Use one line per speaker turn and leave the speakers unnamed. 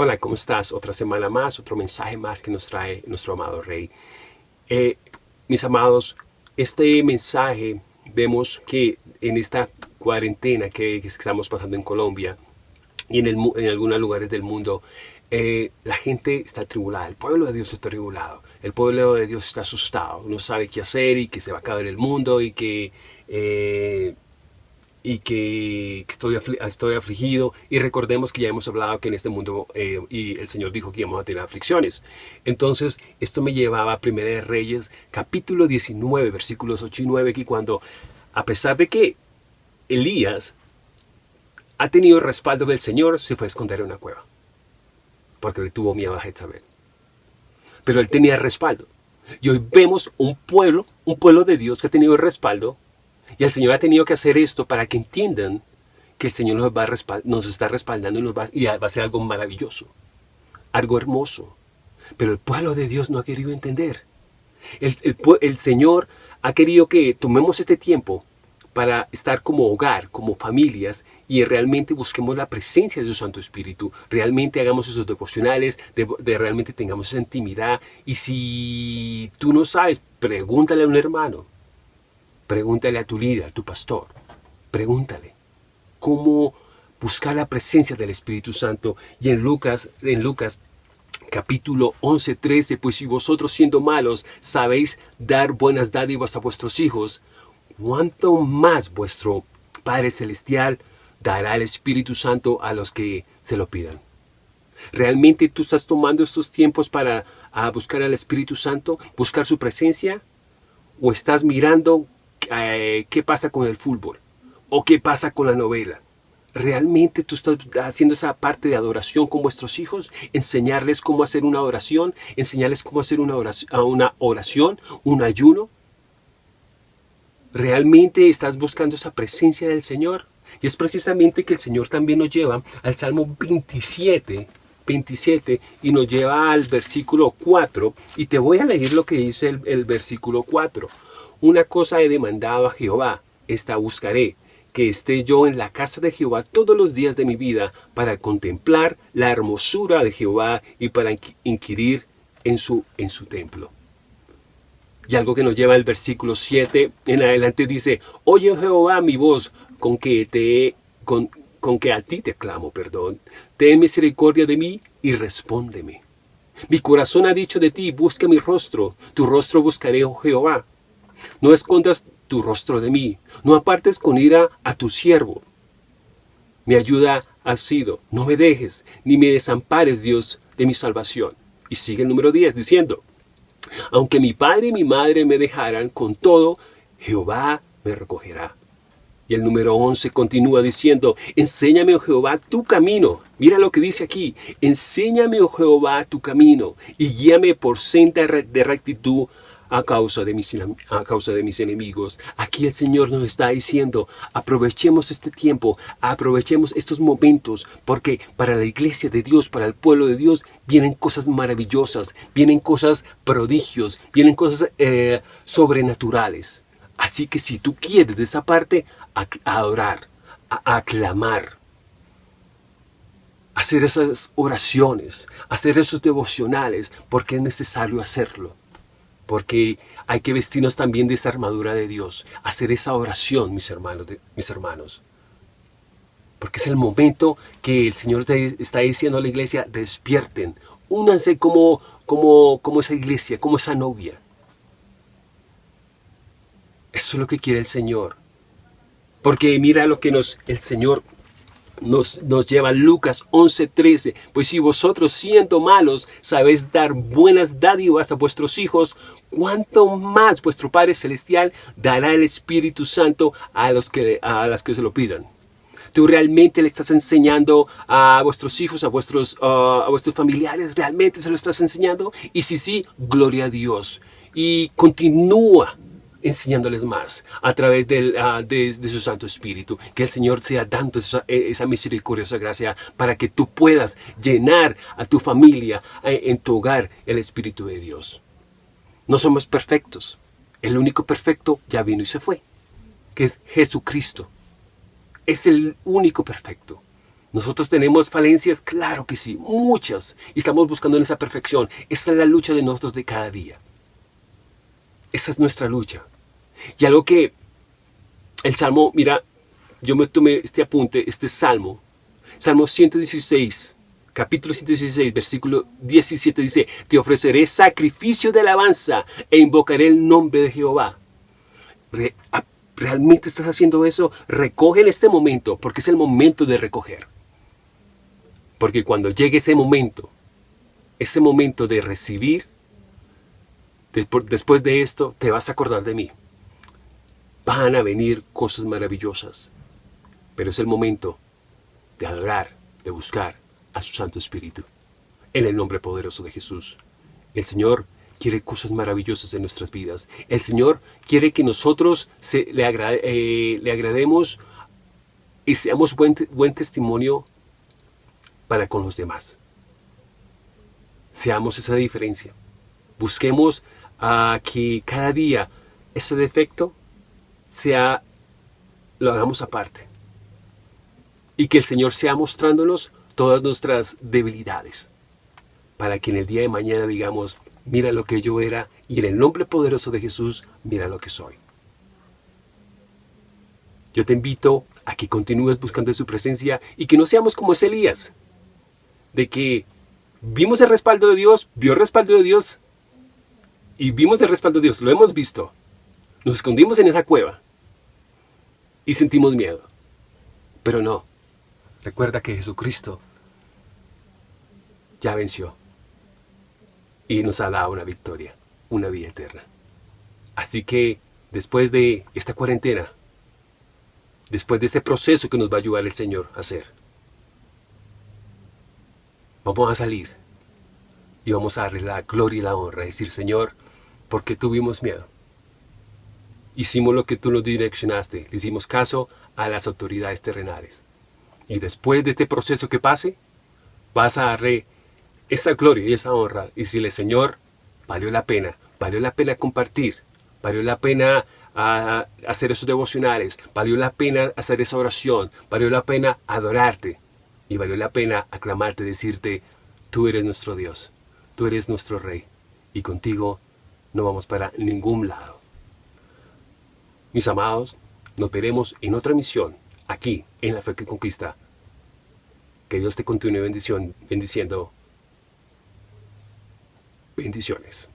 Hola, ¿cómo estás? Otra semana más, otro mensaje más que nos trae nuestro amado Rey. Eh, mis amados, este mensaje vemos que en esta cuarentena que, estamos pasando en Colombia y en, algunos lugares del mundo, eh, la gente está tribulada, el pueblo de Dios está tribulado, el pueblo de Dios está asustado, no sabe qué hacer y que se va a acabar el mundo y que... Eh, y que, estoy, estoy afligido y recordemos que ya hemos hablado que en este mundo eh, y el Señor dijo que íbamos a tener aflicciones. Entonces esto me llevaba a Primera de Reyes capítulo 19 versículos 8 y 9 que cuando a pesar de que Elías ha tenido respaldo del Señor se fue a esconder en una cueva porque le tuvo miedo a Jezabel. Pero él tenía respaldo. Y hoy vemos un pueblo, un pueblo de Dios que ha tenido respaldo y el Señor ha tenido que hacer esto para que entiendan que el Señor nos, va nos está respaldando y, nos va, y va a ser algo maravilloso, algo hermoso. Pero el pueblo de Dios no ha querido entender. El, el Señor ha querido que tomemos este tiempo para estar como hogar, como familias, y realmente busquemos la presencia de su Santo Espíritu, realmente hagamos esos devocionales, de, realmente tengamos esa intimidad, y si tú no sabes, pregúntale a un hermano, Pregúntale a tu líder, a tu pastor. Pregúntale cómo buscar la presencia del Espíritu Santo. Y en Lucas, en Lucas capítulo 11, 13, pues si vosotros siendo malos sabéis dar buenas dádivas a vuestros hijos, ¿cuánto más vuestro Padre Celestial dará el Espíritu Santo a los que se lo pidan? ¿Realmente tú estás tomando estos tiempos para buscar al Espíritu Santo, buscar su presencia? ¿O estás mirando eh, qué pasa con el fútbol o qué pasa con la novela. ¿Realmente tú estás haciendo esa parte de adoración con vuestros hijos? ¿Enseñarles cómo hacer una oración? ¿Enseñarles cómo hacer una oración, una oración un ayuno? ¿Realmente estás buscando esa presencia del Señor? Y es precisamente que el Señor también nos lleva al Salmo 27, 27 y nos lleva al versículo 4. Y te voy a leer lo que dice el, versículo 4. Una cosa he demandado a Jehová, esta buscaré, que esté yo en la casa de Jehová todos los días de mi vida para contemplar la hermosura de Jehová y para inquirir en su, en su templo. Y algo que nos lleva al versículo 7 en adelante dice, Oye Jehová mi voz, con que te con, con que a ti te clamo, perdón. Ten misericordia de mí y respóndeme. Mi corazón ha dicho de ti, busca mi rostro, tu rostro buscaré, oh Jehová. No escondas tu rostro de mí, no apartes con ira a tu siervo. Mi ayuda ha sido, no me dejes, ni me desampares, Dios, de mi salvación. Y sigue el número 10 diciendo, aunque mi padre y mi madre me dejaran, con todo, Jehová me recogerá. Y el número 11 continúa diciendo, enséñame, oh Jehová, tu camino. Mira lo que dice aquí, enséñame, oh Jehová, tu camino, y guíame por senda de rectitud a causa, de mis, a causa de mis enemigos. Aquí el Señor nos está diciendo, aprovechemos este tiempo, aprovechemos estos momentos, porque para la iglesia de Dios, para el pueblo de Dios, vienen cosas maravillosas, vienen cosas prodigios, vienen cosas eh, sobrenaturales. Así que si tú quieres de esa parte, adorar, aclamar, hacer esas oraciones, hacer esos devocionales, porque es necesario hacerlo porque hay que vestirnos también de esa armadura de Dios, hacer esa oración, mis hermanos, mis hermanos. Porque es el momento que el Señor está diciendo a la iglesia, despierten, únanse como, como, como esa iglesia, como esa novia. Eso es lo que quiere el Señor. Porque mira lo que nos, el Señor nos, nos lleva Lucas 11:13, pues si vosotros siendo malos sabéis dar buenas dádivas a vuestros hijos, cuánto más vuestro Padre Celestial dará el Espíritu Santo a, los que, a las que se lo pidan. ¿Tú realmente le estás enseñando a vuestros hijos, a vuestros, a vuestros familiares? ¿Realmente se lo estás enseñando? Y si sí, gloria a Dios. Y continúa enseñándoles más a través ah, de, su Santo Espíritu. Que el Señor sea dando esa, esa misericordia, esa gracia, para que tú puedas llenar a tu familia, eh, en tu hogar, el Espíritu de Dios. No somos perfectos. El único perfecto ya vino y se fue, que es Jesucristo. Es el único perfecto. Nosotros tenemos falencias, claro que sí, muchas, y estamos buscando en esa perfección. Esta es la lucha de nosotros de cada día. Esta es nuestra lucha. Y algo que el Salmo, mira, yo me tomé este apunte, este Salmo, Salmo 116, capítulo 116, versículo 17 dice, te ofreceré sacrificio de alabanza e invocaré el nombre de Jehová. ¿Realmente estás haciendo eso? Recoge en este momento, porque es el momento de recoger. Porque cuando llegue ese momento, ese momento de recibir, después de esto te vas a acordar de mí. Van a venir cosas maravillosas, pero es el momento de adorar, de buscar a su Santo Espíritu. En el nombre poderoso de Jesús. El Señor quiere cosas maravillosas en nuestras vidas. El Señor quiere que nosotros le, eh, le, agrademos y seamos buen, buen testimonio para con los demás. Seamos esa diferencia. Busquemos a que cada día ese defecto sea, lo hagamos aparte. Y que el Señor sea mostrándonos todas nuestras debilidades. Para que en el día de mañana digamos, mira lo que yo era y en el nombre poderoso de Jesús, mira lo que soy. Yo te invito a que continúes buscando su presencia y que no seamos como es Elías, de que vimos el respaldo de Dios, vio el respaldo de Dios y vimos el respaldo de Dios, lo hemos visto. Nos escondimos en esa cueva y sentimos miedo. Pero no, recuerda que Jesucristo ya venció y nos ha dado una victoria, una vida eterna. Así que después de esta cuarentena, después de este proceso que nos va a ayudar el Señor a hacer, vamos a salir y vamos a darle la gloria y la honra, decir, Señor, porque tuvimos miedo. Hicimos lo que tú nos direccionaste, le hicimos caso a las autoridades terrenales. Y después de este proceso que pase, vas a darle esa gloria y esa honra y decirle, Señor, valió la pena, valió la pena compartir, valió la pena ah, hacer esos devocionales, valió la pena hacer esa oración, valió la pena adorarte y valió la pena aclamarte, decirte, tú eres nuestro Dios, tú eres nuestro Rey y contigo no vamos para ningún lado. Mis amados, nos veremos en otra misión, aquí, en la fe que conquista. Que Dios te continúe bendiciendo Bendiciones.